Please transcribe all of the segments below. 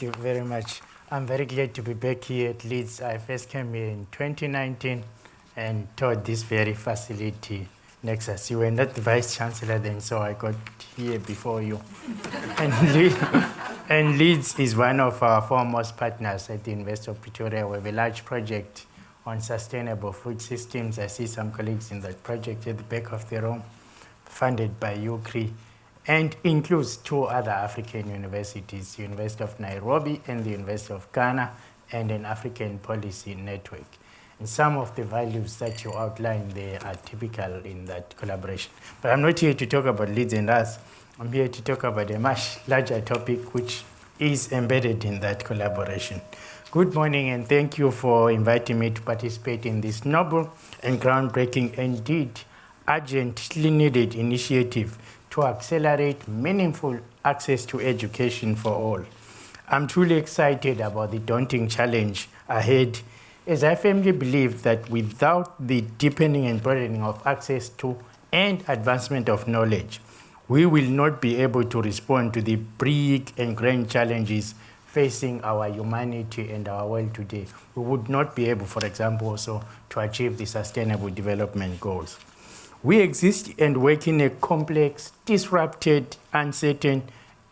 Thank you very much. I'm very glad to be back here at Leeds. I first came here in 2019 and taught this very facility, Nexus. You were not the Vice Chancellor then, so I got here before you. and, Le and Leeds is one of our foremost partners at the University of Pretoria. We have a large project on sustainable food systems. I see some colleagues in that project at the back of the room, funded by UKRI and includes two other African universities, University of Nairobi and the University of Ghana, and an African policy network. And some of the values that you outlined there are typical in that collaboration. But I'm not here to talk about Leeds and us. I'm here to talk about a much larger topic which is embedded in that collaboration. Good morning and thank you for inviting me to participate in this noble and groundbreaking, indeed urgently needed initiative to accelerate meaningful access to education for all. I'm truly excited about the daunting challenge ahead as I firmly believe that without the deepening and broadening of access to and advancement of knowledge, we will not be able to respond to the big and grand challenges facing our humanity and our world today. We would not be able, for example, also to achieve the sustainable development goals. We exist and work in a complex, disrupted, uncertain,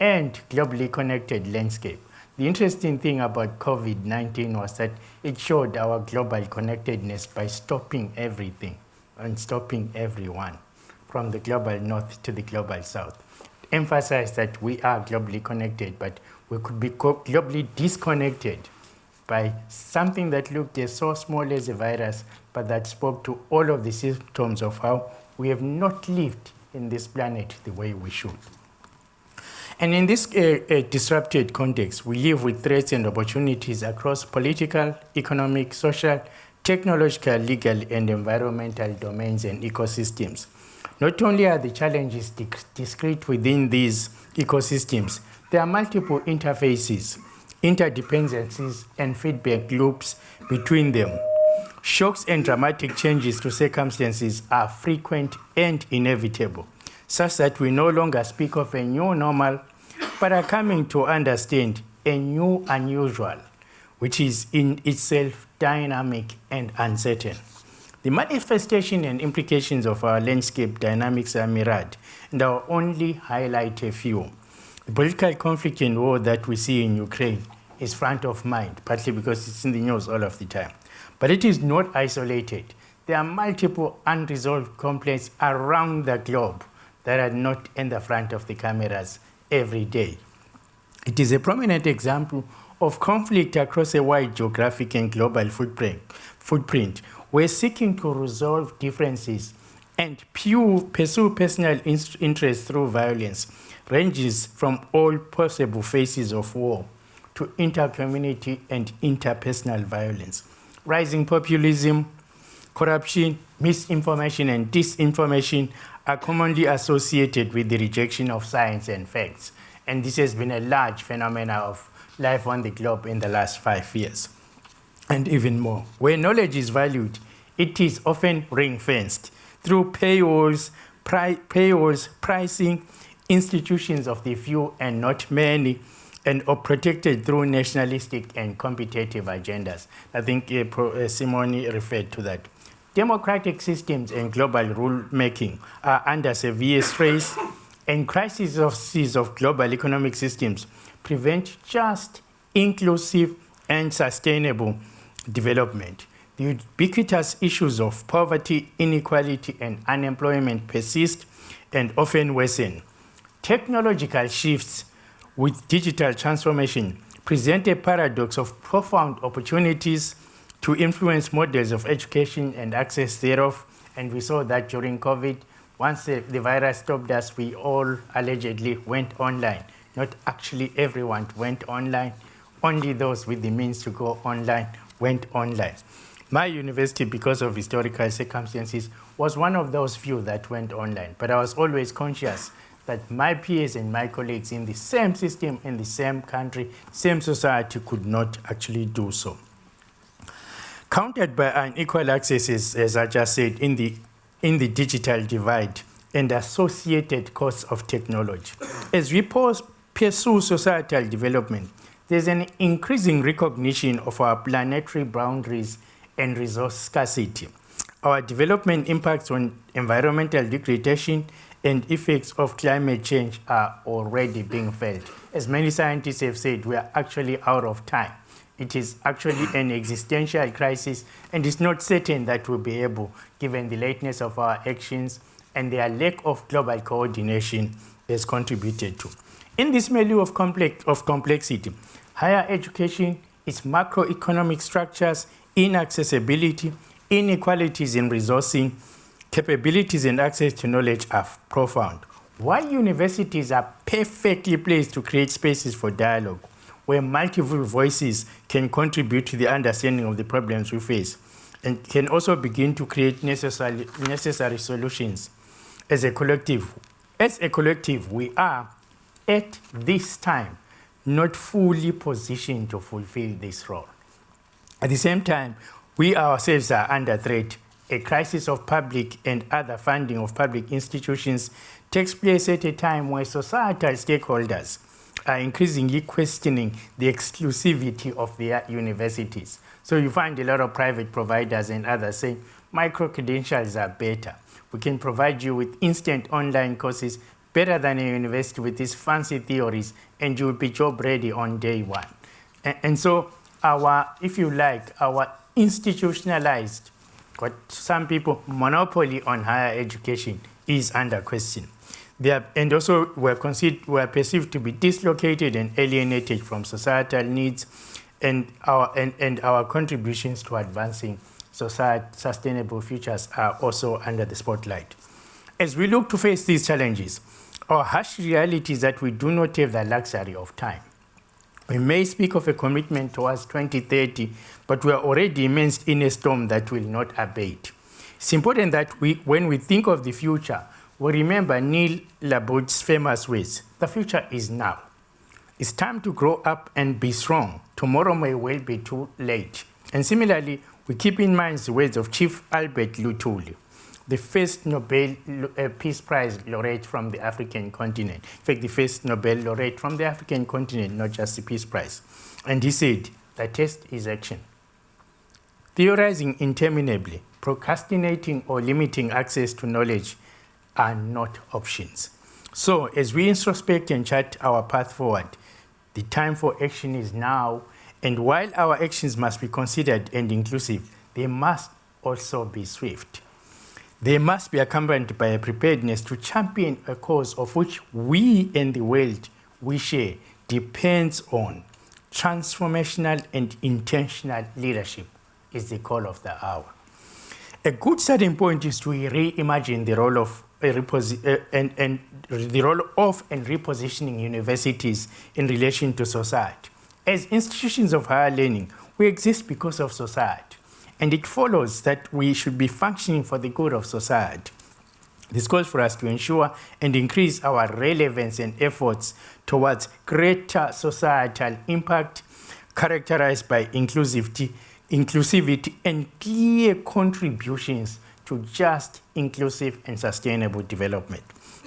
and globally connected landscape. The interesting thing about COVID-19 was that it showed our global connectedness by stopping everything and stopping everyone from the global north to the global south. Emphasize that we are globally connected, but we could be globally disconnected by something that looked as so small as a virus, but that spoke to all of the symptoms of how we have not lived in this planet the way we should. And in this uh, uh, disrupted context, we live with threats and opportunities across political, economic, social, technological, legal, and environmental domains and ecosystems. Not only are the challenges discrete within these ecosystems, there are multiple interfaces, interdependencies, and feedback loops between them. Shocks and dramatic changes to circumstances are frequent and inevitable, such that we no longer speak of a new normal, but are coming to understand a new unusual, which is in itself dynamic and uncertain. The manifestation and implications of our landscape dynamics are myriad, and I'll only highlight a few. The political conflict and war that we see in Ukraine is front of mind, partly because it's in the news all of the time. But it is not isolated. There are multiple unresolved complaints around the globe that are not in the front of the cameras every day. It is a prominent example of conflict across a wide geographic and global footprint, footprint. We're seeking to resolve differences and pursue personal interests through violence ranges from all possible phases of war to intercommunity and interpersonal violence rising populism, corruption, misinformation, and disinformation are commonly associated with the rejection of science and facts. And this has been a large phenomenon of life on the globe in the last five years, and even more. Where knowledge is valued, it is often ring-fenced through paywalls, pri paywalls, pricing, institutions of the few and not many, and are protected through nationalistic and competitive agendas. I think uh, uh, Simone referred to that. Democratic systems and global rulemaking are under severe stress, and crises of global economic systems prevent just, inclusive, and sustainable development. The ubiquitous issues of poverty, inequality, and unemployment persist and often worsen. Technological shifts with digital transformation present a paradox of profound opportunities to influence models of education and access thereof. And we saw that during COVID. Once the, the virus stopped us, we all allegedly went online. Not actually everyone went online. Only those with the means to go online went online. My university, because of historical circumstances, was one of those few that went online. But I was always conscious that my peers and my colleagues in the same system, in the same country, same society could not actually do so. Countered by unequal access, as I just said, in the, in the digital divide and associated costs of technology. As we pursue societal development, there's an increasing recognition of our planetary boundaries and resource scarcity. Our development impacts on environmental degradation and effects of climate change are already being felt. As many scientists have said, we are actually out of time. It is actually an existential crisis, and it's not certain that we'll be able, given the lateness of our actions and their lack of global coordination, has contributed to. In this milieu of, complex, of complexity, higher education, its macroeconomic structures, inaccessibility, inequalities in resourcing, capabilities and access to knowledge are profound. While universities are perfectly placed to create spaces for dialogue, where multiple voices can contribute to the understanding of the problems we face and can also begin to create necessary, necessary solutions as a collective. As a collective, we are at this time not fully positioned to fulfill this role. At the same time, we ourselves are under threat. A crisis of public and other funding of public institutions takes place at a time where societal stakeholders are increasingly questioning the exclusivity of their universities. So you find a lot of private providers and others saying, micro-credentials are better. We can provide you with instant online courses better than a university with these fancy theories, and you'll be job ready on day one. And, and so our, if you like, our institutionalized, what some people, monopoly on higher education is under question. They are, and also were, considered, were perceived to be dislocated and alienated from societal needs and our, and, and our contributions to advancing society, sustainable futures are also under the spotlight. As we look to face these challenges, our harsh reality is that we do not have the luxury of time. We may speak of a commitment towards 2030, but we are already immersed in a storm that will not abate. It's important that we, when we think of the future, we remember Neil Labout's famous words, the future is now. It's time to grow up and be strong. Tomorrow may well be too late. And similarly, we keep in mind the words of Chief Albert Luthuli, the first Nobel uh, Peace Prize laureate from the African continent. In fact, the first Nobel laureate from the African continent, not just the Peace Prize. And he said, the test is action. Theorizing interminably, procrastinating or limiting access to knowledge are not options. So as we introspect and chart our path forward, the time for action is now, and while our actions must be considered and inclusive, they must also be swift. They must be accompanied by a preparedness to champion a cause of which we and the world we share depends on transformational and intentional leadership is the call of the hour. A good starting point is to reimagine the role of uh, and, and the role of and repositioning universities in relation to society. As institutions of higher learning, we exist because of society, and it follows that we should be functioning for the good of society. This calls for us to ensure and increase our relevance and efforts towards greater societal impact characterized by inclusivity, inclusivity and clear contributions to just, inclusive, and sustainable development.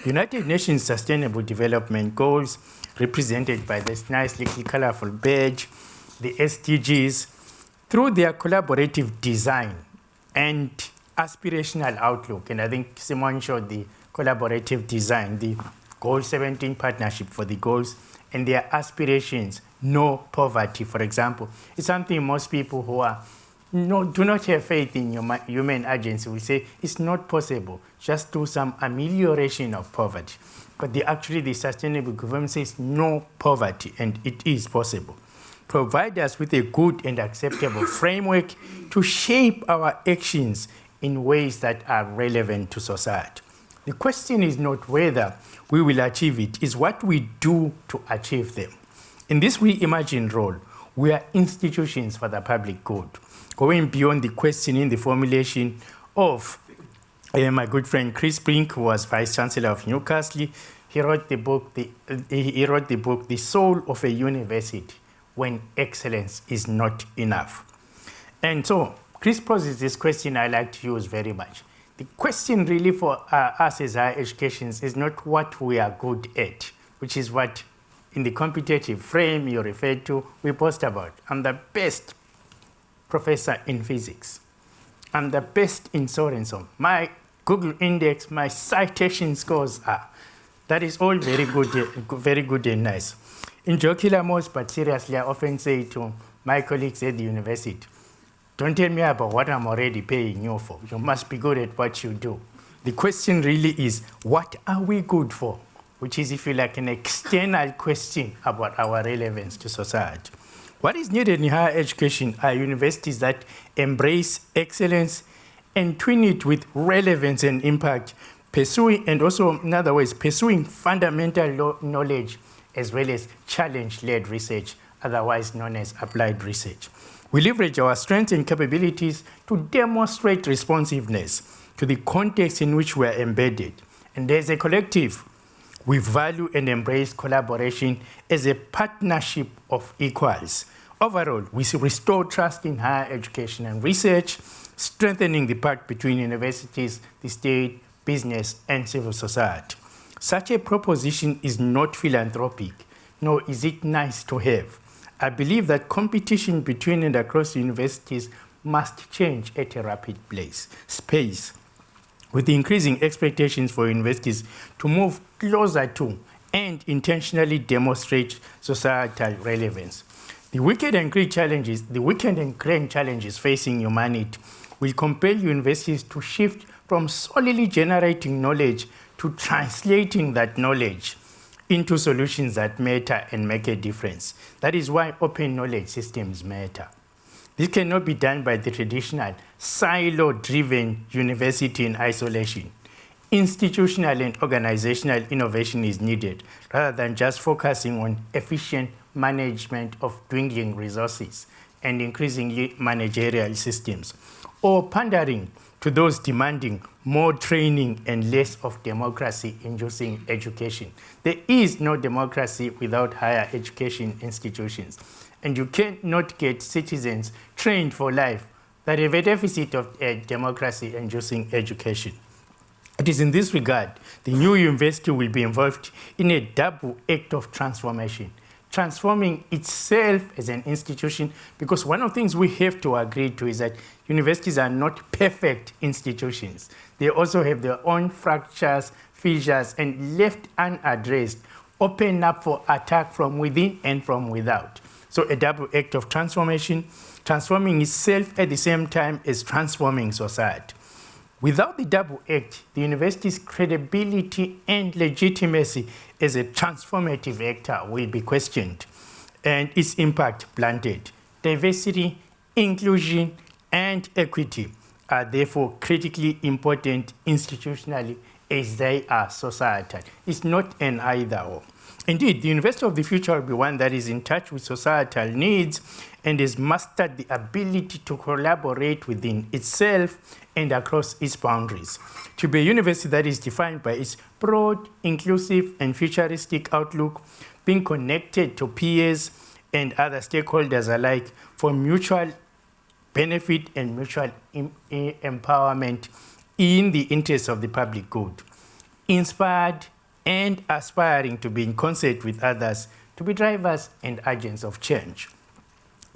United Nations Sustainable Development Goals, represented by this nice little colorful badge, the SDGs, through their collaborative design and aspirational outlook, and I think Simon showed the collaborative design, the Goal 17 partnership for the goals, and their aspirations, no poverty, for example, It's something most people who are no, do not have faith in your human agency. will say it's not possible. Just do some amelioration of poverty. But the, actually, the sustainable government says no poverty, and it is possible. Provide us with a good and acceptable framework to shape our actions in ways that are relevant to society. The question is not whether we will achieve it, it, is what we do to achieve them. In this reimagined role, we are institutions for the public good going beyond the questioning the formulation of uh, my good friend Chris Brink, who was Vice Chancellor of Newcastle, he wrote the book, the, uh, he wrote the book, The Soul of a University, When Excellence is Not Enough. And so Chris poses this question I like to use very much. The question really for uh, us as higher educations is not what we are good at, which is what in the competitive frame you referred to, we boast about. I'm the best professor in physics. I'm the best in so and so. My Google index, my citation scores are. That is all very good, very good and nice. In jocular but seriously, I often say to my colleagues at the university, don't tell me about what I'm already paying you for. You must be good at what you do. The question really is, what are we good for? Which is, if you like, an external question about our relevance to society. What is needed in higher education are universities that embrace excellence and twin it with relevance and impact, pursuing, and also, in other words, pursuing fundamental knowledge as well as challenge-led research, otherwise known as applied research. We leverage our strengths and capabilities to demonstrate responsiveness to the context in which we are embedded. And as a collective, we value and embrace collaboration as a partnership of equals. Overall, we restore trust in higher education and research, strengthening the pact between universities, the state, business, and civil society. Such a proposition is not philanthropic, nor is it nice to have. I believe that competition between and across universities must change at a rapid place, space, with increasing expectations for universities to move closer to and intentionally demonstrate societal relevance. The wicked and great challenges, the wicked and grand challenges facing humanity will compel universities to shift from solely generating knowledge to translating that knowledge into solutions that matter and make a difference. That is why open knowledge systems matter. This cannot be done by the traditional silo-driven university in isolation. Institutional and organizational innovation is needed rather than just focusing on efficient management of dwindling resources and increasingly managerial systems, or pandering to those demanding more training and less of democracy-inducing education. There is no democracy without higher education institutions, and you cannot get citizens trained for life that have a deficit of uh, democracy-inducing education. It is in this regard, the new university will be involved in a double act of transformation transforming itself as an institution because one of the things we have to agree to is that universities are not perfect institutions. They also have their own fractures, fissures, and left unaddressed, open up for attack from within and from without. So a double act of transformation, transforming itself at the same time as transforming society. Without the double act, the university's credibility and legitimacy as a transformative actor will be questioned and its impact blunted. Diversity, inclusion, and equity are therefore critically important institutionally as they are societal. It's not an either or. Indeed, the University of the Future will be one that is in touch with societal needs and has mastered the ability to collaborate within itself and across its boundaries. To be a university that is defined by its broad, inclusive, and futuristic outlook, being connected to peers and other stakeholders alike for mutual benefit and mutual eh, empowerment in the interest of the public good. Inspired and aspiring to be in concert with others to be drivers and agents of change.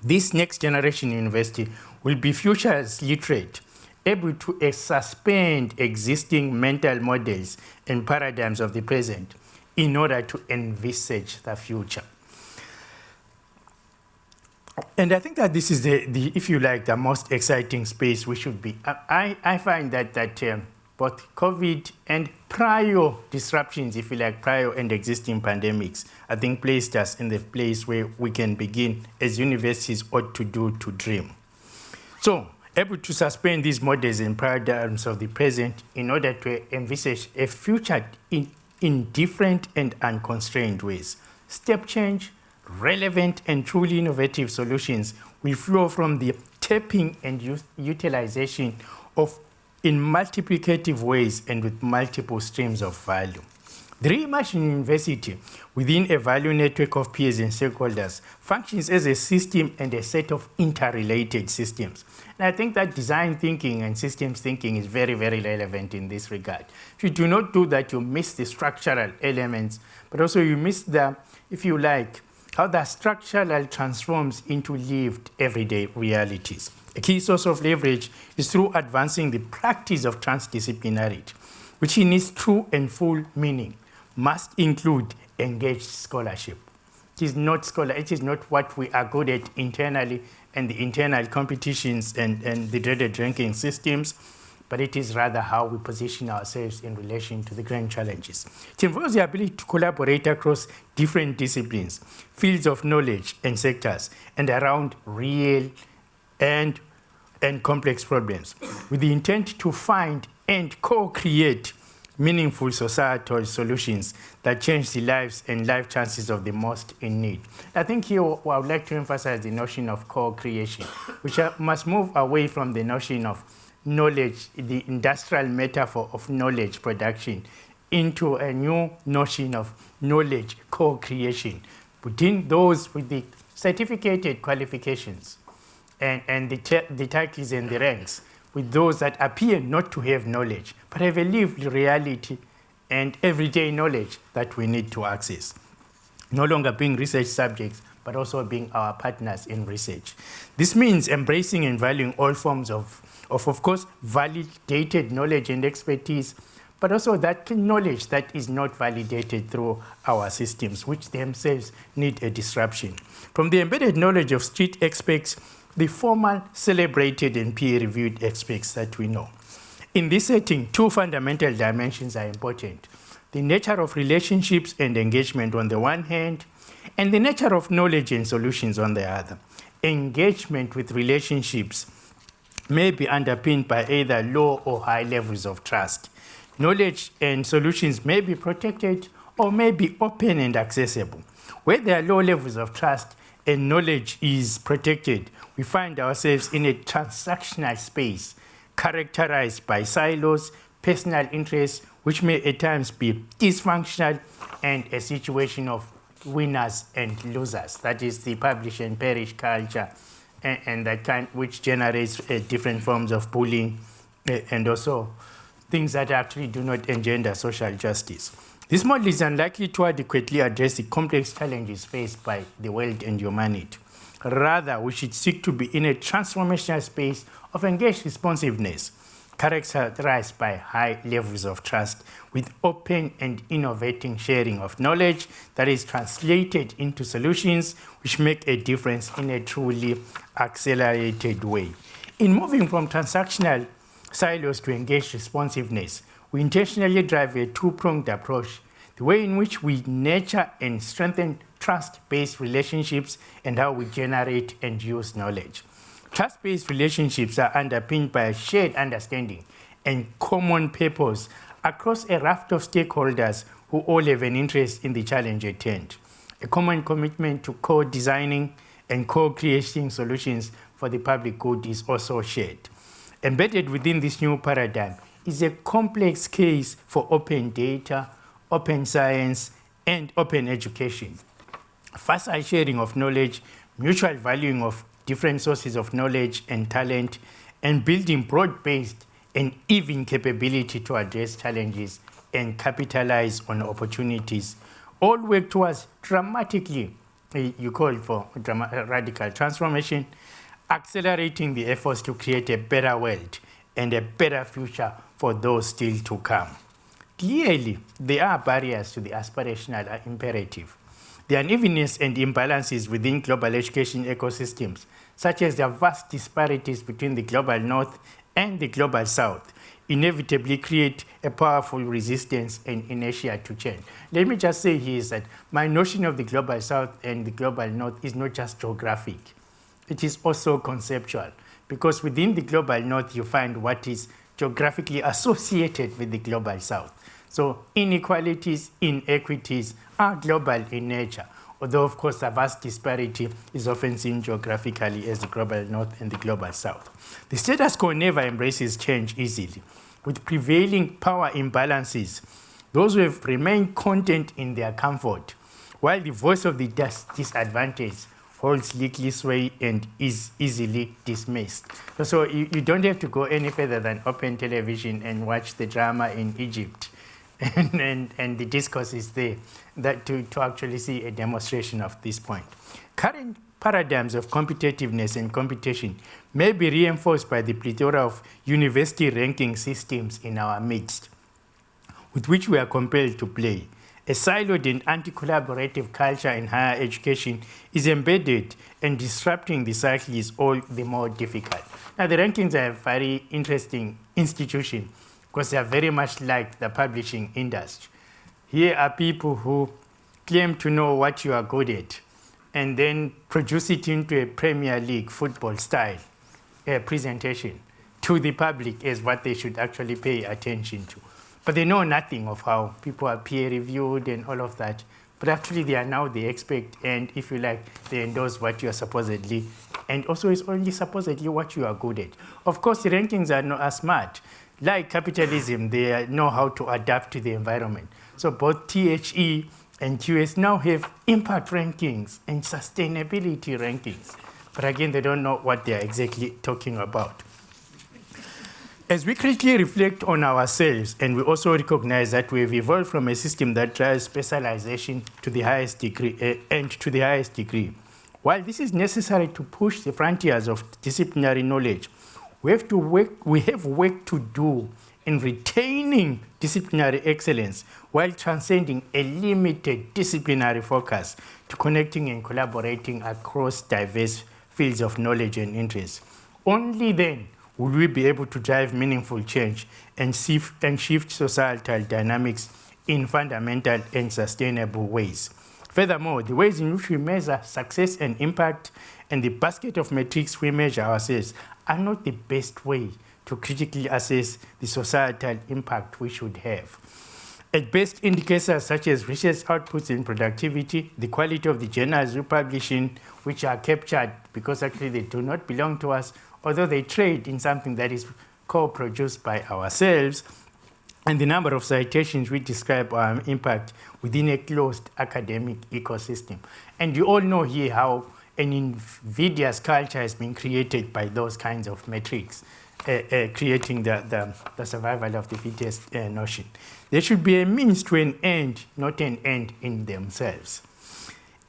This next generation university will be futures literate, able to suspend existing mental models and paradigms of the present in order to envisage the future. And I think that this is the, the, if you like, the most exciting space we should be. I, I find that, that um, both COVID and prior disruptions, if you like, prior and existing pandemics, I think placed us in the place where we can begin, as universities ought to do, to dream. So, able to suspend these models and paradigms of the present in order to envisage a future in, in different and unconstrained ways. Step change, relevant and truly innovative solutions will flow from the tapping and utilization of in multiplicative ways and with multiple streams of value. The reimagined university within a value network of peers and stakeholders functions as a system and a set of interrelated systems. And I think that design thinking and systems thinking is very, very relevant in this regard. If you do not do that, you miss the structural elements, but also you miss the, if you like, how the structural transforms into lived everyday realities. A key source of leverage is through advancing the practice of transdisciplinarity, which in its true and full meaning must include engaged scholarship. It is not scholar, it is not what we are good at internally and the internal competitions and, and the dreaded ranking systems, but it is rather how we position ourselves in relation to the grand challenges. It involves the ability to collaborate across different disciplines, fields of knowledge and sectors, and around real and, and complex problems, with the intent to find and co-create meaningful societal solutions that change the lives and life chances of the most in need. I think here I would like to emphasize the notion of co-creation, which uh, must move away from the notion of knowledge, the industrial metaphor of knowledge production, into a new notion of knowledge co-creation between those with the certificated qualifications and, and the, the titles and the ranks with those that appear not to have knowledge, but have a lived reality and everyday knowledge that we need to access. No longer being research subjects, but also being our partners in research. This means embracing and valuing all forms of, of, of course, validated knowledge and expertise, but also that knowledge that is not validated through our systems, which themselves need a disruption. From the embedded knowledge of street experts the formal, celebrated, and peer-reviewed aspects that we know. In this setting, two fundamental dimensions are important. The nature of relationships and engagement on the one hand, and the nature of knowledge and solutions on the other. Engagement with relationships may be underpinned by either low or high levels of trust. Knowledge and solutions may be protected or may be open and accessible. Where there are low levels of trust, and knowledge is protected, we find ourselves in a transactional space characterized by silos, personal interests, which may at times be dysfunctional, and a situation of winners and losers. That is the publish and perish culture, and, and that kind which generates uh, different forms of bullying, uh, and also things that actually do not engender social justice. This model is unlikely to adequately address the complex challenges faced by the world and humanity. Rather, we should seek to be in a transformational space of engaged responsiveness, characterized by high levels of trust, with open and innovating sharing of knowledge that is translated into solutions which make a difference in a truly accelerated way. In moving from transactional silos to engaged responsiveness, we intentionally drive a two-pronged approach, the way in which we nurture and strengthen trust-based relationships and how we generate and use knowledge. Trust-based relationships are underpinned by a shared understanding and common purpose across a raft of stakeholders who all have an interest in the challenge at hand. A common commitment to co-designing and co-creating solutions for the public good is also shared. Embedded within this new paradigm is a complex case for open data, open science, and open education. Faster sharing of knowledge, mutual valuing of different sources of knowledge and talent, and building broad-based and even capability to address challenges and capitalize on opportunities, all work towards dramatically, eh, you call for radical transformation, accelerating the efforts to create a better world and a better future for those still to come. Clearly, there are barriers to the aspirational imperative. The unevenness and imbalances within global education ecosystems, such as the vast disparities between the global north and the global south, inevitably create a powerful resistance and inertia to change. Let me just say here is that my notion of the global south and the global north is not just geographic. It is also conceptual, because within the global north, you find what is geographically associated with the global south. So inequalities, inequities are global in nature, although of course a vast disparity is often seen geographically as the global north and the global south. The status quo never embraces change easily. With prevailing power imbalances, those who have remained content in their comfort, while the voice of the dis disadvantaged holds legal sway and is easily dismissed. So you, you don't have to go any further than open television and watch the drama in Egypt. And, and, and the discourse is there that to, to actually see a demonstration of this point. Current paradigms of competitiveness and competition may be reinforced by the plethora of university ranking systems in our midst, with which we are compelled to play. A siloed and anti-collaborative culture in higher education is embedded and disrupting the cycle is all the more difficult. Now, the rankings are a very interesting institution because they are very much like the publishing industry. Here are people who claim to know what you are good at and then produce it into a Premier League football style uh, presentation to the public as what they should actually pay attention to. But they know nothing of how people are peer reviewed and all of that. But actually they are now the expert and if you like, they endorse what you are supposedly, and also it's only supposedly what you are good at. Of course, the rankings are not as smart. Like capitalism, they know how to adapt to the environment. So both THE and QS now have impact rankings and sustainability rankings. But again, they don't know what they're exactly talking about. As we critically reflect on ourselves, and we also recognize that we've evolved from a system that drives specialization to the highest degree, uh, and to the highest degree. While this is necessary to push the frontiers of disciplinary knowledge, we have, to work, we have work to do in retaining disciplinary excellence while transcending a limited disciplinary focus to connecting and collaborating across diverse fields of knowledge and interest. Only then will we be able to drive meaningful change and shift, and shift societal dynamics in fundamental and sustainable ways. Furthermore, the ways in which we measure success and impact and the basket of metrics we measure ourselves are not the best way to critically assess the societal impact we should have. At best, indicators such as research outputs and productivity, the quality of the journals we publish in, which are captured because actually they do not belong to us, although they trade in something that is co-produced by ourselves, and the number of citations we describe our impact within a closed academic ecosystem. And you all know here how an invidious culture has been created by those kinds of metrics, uh, uh, creating the, the, the, survival of the fittest uh, notion. There should be a means to an end, not an end in themselves.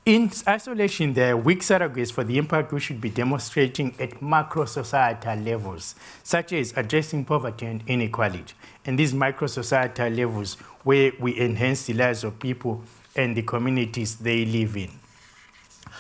In isolation, there are weak surrogates for the impact we should be demonstrating at macro-societal levels, such as addressing poverty and inequality, and these micro-societal levels where we enhance the lives of people and the communities they live in.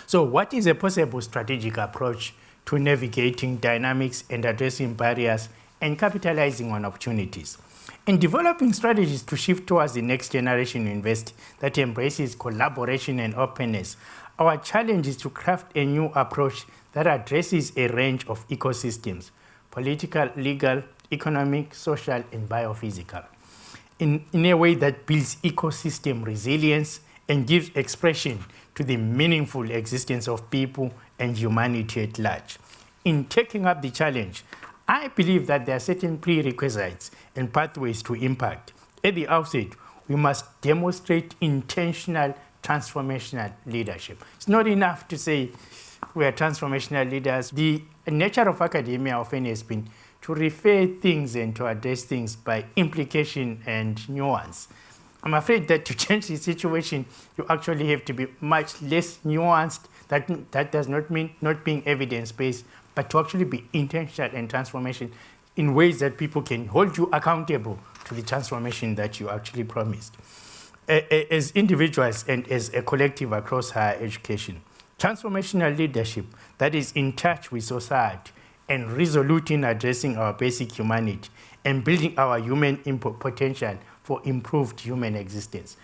So what is a possible strategic approach to navigating dynamics and addressing barriers and capitalizing on opportunities? In developing strategies to shift towards the next generation university that embraces collaboration and openness, our challenge is to craft a new approach that addresses a range of ecosystems, political, legal, economic, social, and biophysical, in, in a way that builds ecosystem resilience and gives expression to the meaningful existence of people and humanity at large. In taking up the challenge, I believe that there are certain prerequisites and pathways to impact. At the outset, we must demonstrate intentional transformational leadership. It's not enough to say we are transformational leaders. The nature of academia often has been to refer things and to address things by implication and nuance. I'm afraid that to change the situation, you actually have to be much less nuanced. That, that does not mean not being evidence-based, but to actually be intentional and transformation in ways that people can hold you accountable to the transformation that you actually promised. As individuals and as a collective across higher education, transformational leadership that is in touch with society and resolute in addressing our basic humanity and building our human potential for improved human existence.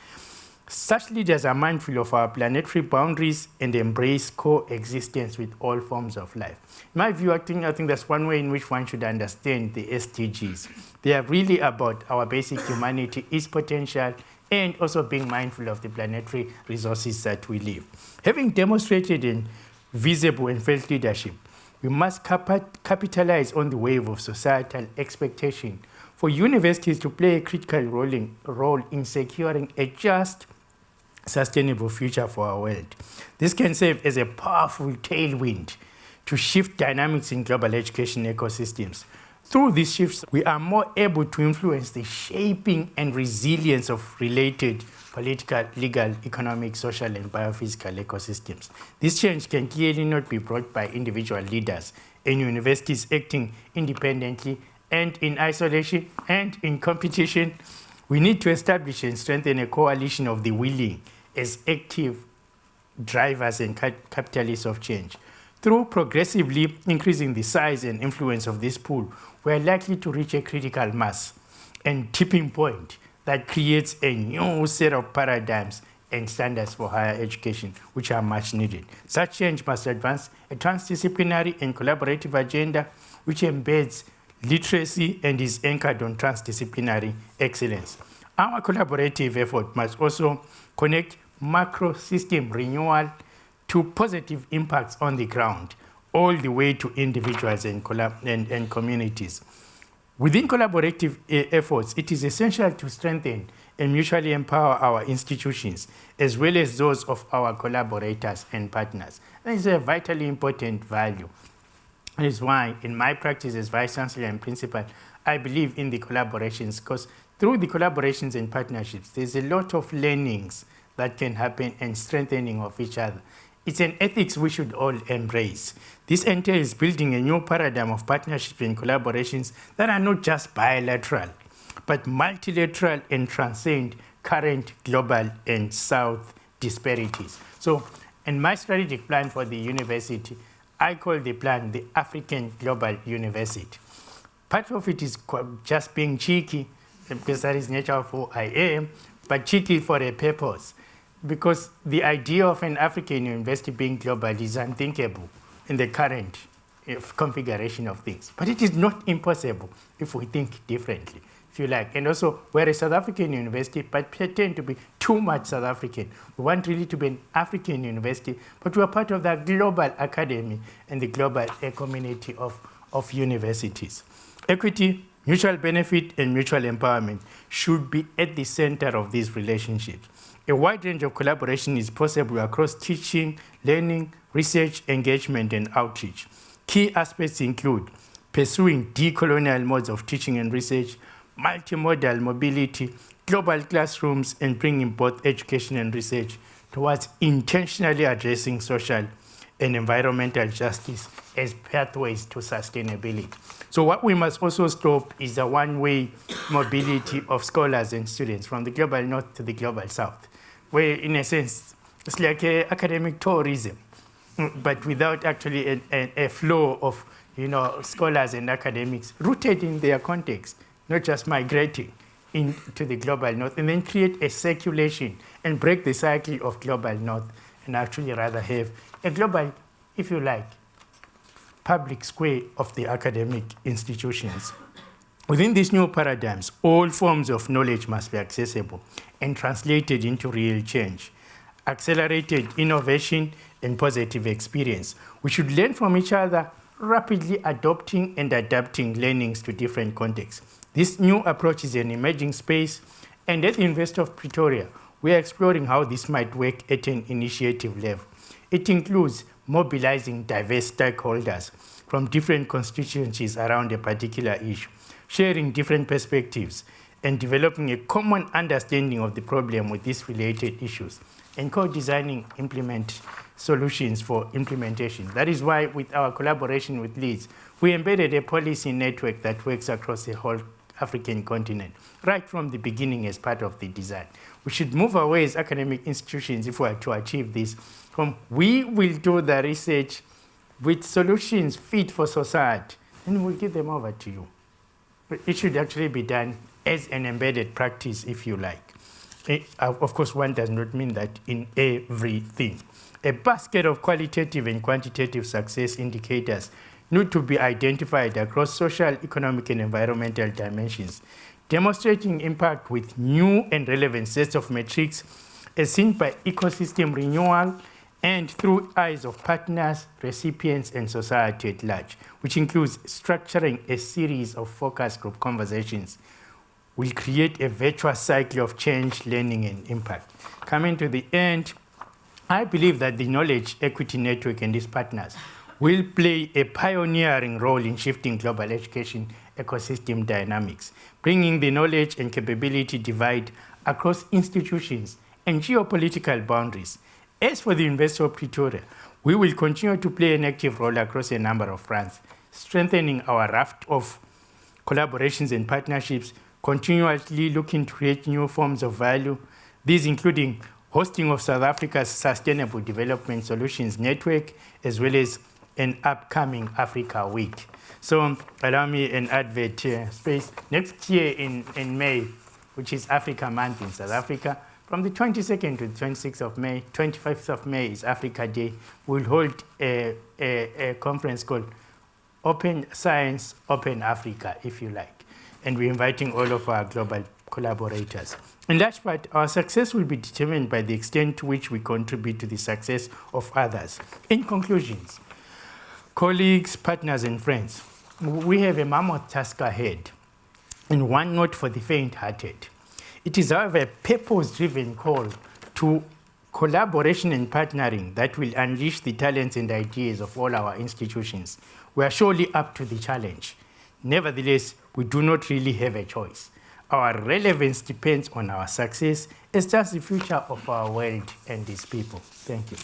Such leaders are mindful of our planetary boundaries and embrace coexistence with all forms of life. In my view, I think, I think that's one way in which one should understand the SDGs. They are really about our basic humanity, its potential, and also being mindful of the planetary resources that we live. Having demonstrated in visible and felt leadership, we must capitalize on the wave of societal expectation for universities to play a critical role in, role in securing a just, sustainable future for our world. This can serve as a powerful tailwind to shift dynamics in global education ecosystems. Through these shifts, we are more able to influence the shaping and resilience of related political, legal, economic, social, and biophysical ecosystems. This change can clearly not be brought by individual leaders and universities acting independently and in isolation and in competition. We need to establish and strengthen a coalition of the willing as active drivers and capitalists of change. Through progressively increasing the size and influence of this pool, we are likely to reach a critical mass and tipping point that creates a new set of paradigms and standards for higher education, which are much needed. Such change must advance a transdisciplinary and collaborative agenda which embeds literacy and is anchored on transdisciplinary excellence. Our collaborative effort must also connect macro system renewal to positive impacts on the ground, all the way to individuals and, and, and communities. Within collaborative uh, efforts, it is essential to strengthen and mutually empower our institutions, as well as those of our collaborators and partners. That is a vitally important value. Is why, in my practice as Vice Chancellor and Principal, I believe in the collaborations, because through the collaborations and partnerships, there's a lot of learnings that can happen and strengthening of each other. It's an ethics we should all embrace. This entails building a new paradigm of partnerships and collaborations that are not just bilateral, but multilateral and transcend current global and south disparities. So, in my strategic plan for the university, I call the plan the African Global University. Part of it is just being cheeky, because that is nature of who I am, but cheeky for a purpose because the idea of an African university being global is unthinkable in the current uh, configuration of things. But it is not impossible if we think differently, if you like. And also, we're a South African university, but pretend to be too much South African. We want really to be an African university, but we're part of that global academy and the global uh, community of, of universities. Equity, mutual benefit, and mutual empowerment should be at the center of these relationships. A wide range of collaboration is possible across teaching, learning, research, engagement, and outreach. Key aspects include pursuing decolonial modes of teaching and research, multimodal mobility, global classrooms, and bringing both education and research towards intentionally addressing social and environmental justice as pathways to sustainability. So what we must also stop is the one-way mobility of scholars and students from the global north to the global south where in a sense, it's like academic tourism, but without actually a, a, a, flow of you know, scholars and academics rooted in their context, not just migrating into the global north, and then create a circulation and break the cycle of global north, and actually rather have a global, if you like, public square of the academic institutions. Within these new paradigms, all forms of knowledge must be accessible and translated into real change, accelerated innovation and positive experience. We should learn from each other, rapidly adopting and adapting learnings to different contexts. This new approach is an emerging space, and at the University of Pretoria, we are exploring how this might work at an initiative level. It includes mobilizing diverse stakeholders from different constituencies around a particular issue sharing different perspectives, and developing a common understanding of the problem with these related issues, and co-designing implement solutions for implementation. That is why with our collaboration with Leeds, we embedded a policy network that works across the whole African continent, right from the beginning as part of the design. We should move away as academic institutions if we are to achieve this. From we will do the research with solutions fit for society, and we'll give them over to you. It should actually be done as an embedded practice, if you like. Eh, it, of course, one does not mean that in everything. A basket of qualitative and quantitative success indicators need to be identified across social, economic, and environmental dimensions, demonstrating impact with new and relevant sets of metrics as seen by ecosystem renewal and through eyes of partners, recipients, and society at large, which includes structuring a series of focus group conversations, will create a virtuous cycle of change, learning, and impact. Coming to the end, I believe that the Knowledge Equity Network and its partners will play a pioneering role in shifting global education ecosystem dynamics, bringing the knowledge and capability divide across institutions and geopolitical boundaries. As for the University of Pretoria, we will continue to play an active role across a number of fronts, strengthening our raft of collaborations and partnerships, continuously looking to create new forms of value, these including hosting of South Africa's Sustainable Development Solutions Network, as well as an upcoming Africa Week. So allow me an advert uh, space. Next year in, in May, which is Africa Month in South Africa, from the 22nd to the 26th of May, 25th of May is Africa Day, we'll hold a, a, a conference called Open Science, Open Africa, if you like. And we're inviting all of our global collaborators. In large part, our success will be determined by the extent to which we contribute to the success of others. In conclusions, colleagues, partners, and friends, we have a mammoth task ahead, and one not for the faint-hearted. It is, however, a purpose-driven call to collaboration and partnering that will unleash the talents and ideas of all our institutions. We are surely up to the challenge. Nevertheless, we do not really have a choice. Our relevance depends on our success as just the future of our world and its people. Thank you.